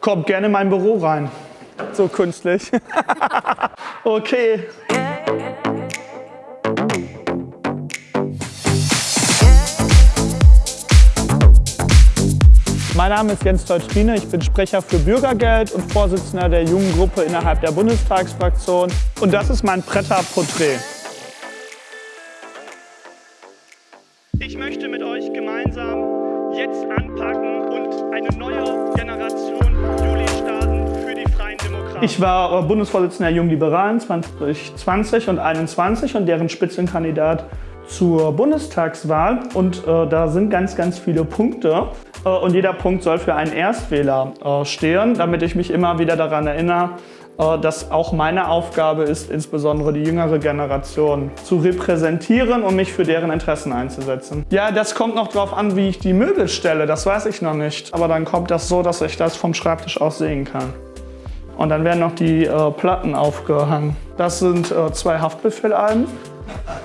Kommt gerne in mein Büro rein. So künstlich. okay. Mein Name ist Jens Teutrine, ich bin Sprecher für Bürgergeld und Vorsitzender der jungen Gruppe innerhalb der Bundestagsfraktion. Und das ist mein Pretter-Porträt. Ich war Bundesvorsitzender der Jungen Liberalen 2020 und 2021 und deren Spitzenkandidat zur Bundestagswahl. Und äh, da sind ganz, ganz viele Punkte. Äh, und jeder Punkt soll für einen Erstwähler äh, stehen, damit ich mich immer wieder daran erinnere, äh, dass auch meine Aufgabe ist, insbesondere die jüngere Generation zu repräsentieren und mich für deren Interessen einzusetzen. Ja, das kommt noch darauf an, wie ich die Möbel stelle, das weiß ich noch nicht. Aber dann kommt das so, dass ich das vom Schreibtisch aus sehen kann. Und dann werden noch die äh, Platten aufgehangen. Das sind äh, zwei Haftbefehlalben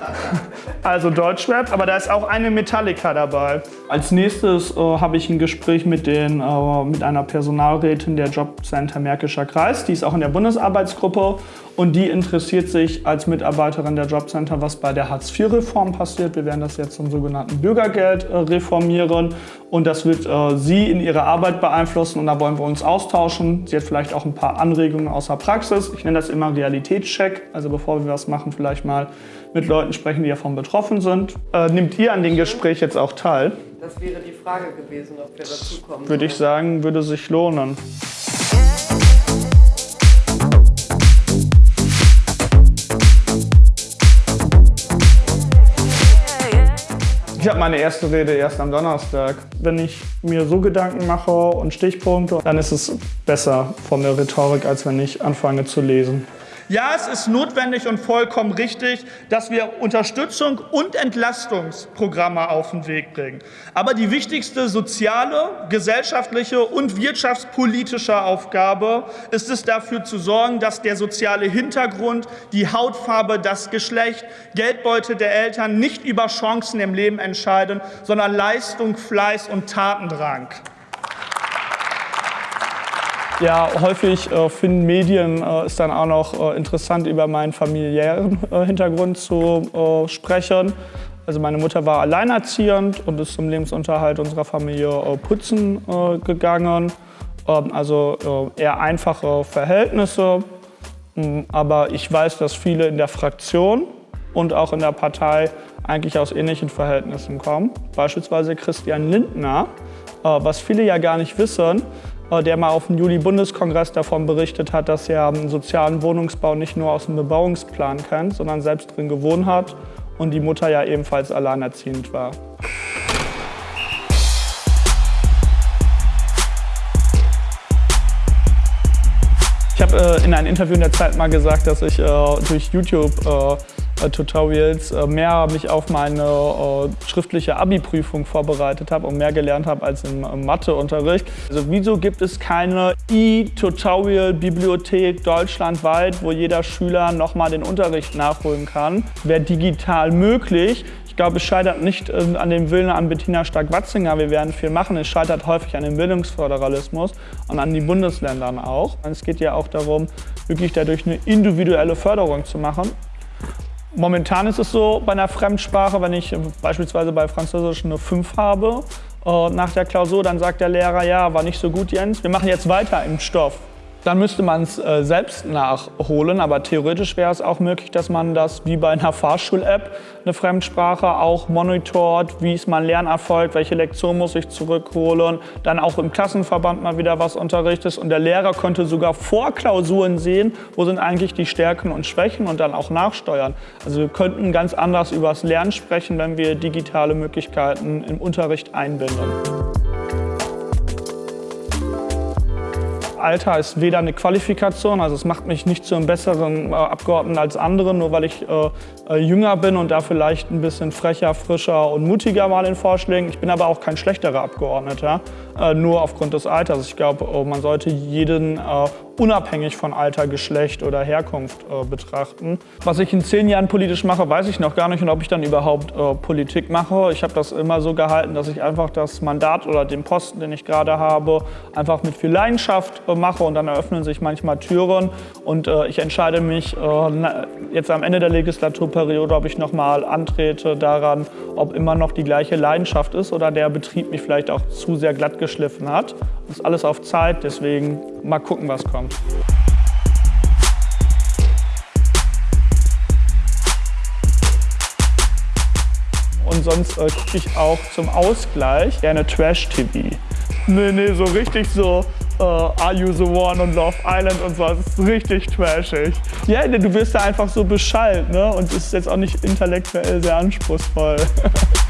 also Deutschrap, aber da ist auch eine Metallica dabei. Als nächstes äh, habe ich ein Gespräch mit, den, äh, mit einer Personalrätin der Jobcenter Märkischer Kreis. Die ist auch in der Bundesarbeitsgruppe und die interessiert sich als Mitarbeiterin der Jobcenter, was bei der Hartz-IV-Reform passiert. Wir werden das jetzt zum sogenannten Bürgergeld äh, reformieren und das wird äh, sie in ihrer Arbeit beeinflussen und da wollen wir uns austauschen. Sie hat vielleicht auch ein paar Anregungen aus der Praxis. Ich nenne das immer Realitätscheck, also bevor wir was machen, vielleicht mal mit Leuten sprechen, die davon betroffen sind. Äh, nimmt ihr an dem Gespräch jetzt auch teil? Das wäre die Frage gewesen, ob wir dazu kommen. Würde ich sagen, würde sich lohnen. Ich habe meine erste Rede erst am Donnerstag. Wenn ich mir so Gedanken mache und Stichpunkte, dann ist es besser von der Rhetorik, als wenn ich anfange zu lesen. Ja, es ist notwendig und vollkommen richtig, dass wir Unterstützung und Entlastungsprogramme auf den Weg bringen. Aber die wichtigste soziale, gesellschaftliche und wirtschaftspolitische Aufgabe ist es, dafür zu sorgen, dass der soziale Hintergrund, die Hautfarbe, das Geschlecht, Geldbeute der Eltern nicht über Chancen im Leben entscheiden, sondern Leistung, Fleiß und Tatendrang. Ja, häufig äh, finden Medien äh, es dann auch noch äh, interessant, über meinen familiären äh, Hintergrund zu äh, sprechen. Also meine Mutter war alleinerziehend und ist zum Lebensunterhalt unserer Familie äh, putzen gegangen. Ähm, also eher einfache Verhältnisse. Mm, aber ich weiß, dass viele in der Fraktion und auch in der Partei eigentlich aus ähnlichen Verhältnissen kommen. Beispielsweise Christian Lindner, was viele ja gar nicht wissen, der mal auf dem Juli-Bundeskongress davon berichtet hat, dass er einen sozialen Wohnungsbau nicht nur aus dem Bebauungsplan kennt, sondern selbst drin gewohnt hat und die Mutter ja ebenfalls alleinerziehend war. Ich habe äh, in einem Interview in der Zeit mal gesagt, dass ich äh, durch YouTube äh, äh, Tutorials äh, mehr mich auf meine äh, schriftliche Abi-Prüfung vorbereitet habe und mehr gelernt habe als im Matheunterricht. Also wieso gibt es keine E-Tutorial-Bibliothek deutschlandweit, wo jeder Schüler nochmal den Unterricht nachholen kann? Wäre digital möglich. Ich glaube, es scheitert nicht an dem Willen an Bettina Stark-Watzinger, wir werden viel machen. Es scheitert häufig an dem Bildungsföderalismus und an den Bundesländern auch. Es geht ja auch darum, wirklich dadurch eine individuelle Förderung zu machen. Momentan ist es so bei einer Fremdsprache, wenn ich beispielsweise bei Französisch eine 5 habe, äh, nach der Klausur, dann sagt der Lehrer, ja, war nicht so gut, Jens, wir machen jetzt weiter im Stoff. Dann müsste man es äh, selbst nachholen, aber theoretisch wäre es auch möglich, dass man das wie bei einer Fahrschul-App, eine Fremdsprache, auch monitort, wie ist mein Lernerfolg, welche Lektion muss ich zurückholen, dann auch im Klassenverband mal wieder was unterrichtet und der Lehrer könnte sogar vor Klausuren sehen, wo sind eigentlich die Stärken und Schwächen und dann auch nachsteuern. Also wir könnten ganz anders über das Lernen sprechen, wenn wir digitale Möglichkeiten im Unterricht einbinden. Alter ist weder eine Qualifikation, also es macht mich nicht zu einem besseren äh, Abgeordneten als andere, nur weil ich äh, äh, jünger bin und da vielleicht ein bisschen frecher, frischer und mutiger war in Vorschlägen. Ich bin aber auch kein schlechterer Abgeordneter. äh, nur aufgrund des Alters. Ich glaube, äh, man sollte jeden äh, unabhängig von Alter, Geschlecht oder Herkunft äh, betrachten. Was ich in zehn Jahren politisch mache, weiß ich noch gar nicht und ob ich dann überhaupt äh, Politik mache. Ich habe das immer so gehalten, dass ich einfach das Mandat oder den Posten, den ich gerade habe, einfach mit viel Leidenschaft äh, mache und dann eröffnen sich manchmal Türen und äh, ich entscheide mich äh, jetzt am Ende der Legislaturperiode, ob ich nochmal antrete daran, ob immer noch die gleiche Leidenschaft ist oder der Betrieb mich vielleicht auch zu sehr glatt geschliffen hat. Das ist alles auf Zeit, deswegen mal gucken, was kommt. Und sonst äh, gucke ich auch zum Ausgleich gerne Trash-TV. Nee, nee, so richtig so uh, Are You The One und Love Island und so. Ist richtig trashig. Ja, du wirst da einfach so beschallt ne? und ist jetzt auch nicht intellektuell sehr anspruchsvoll.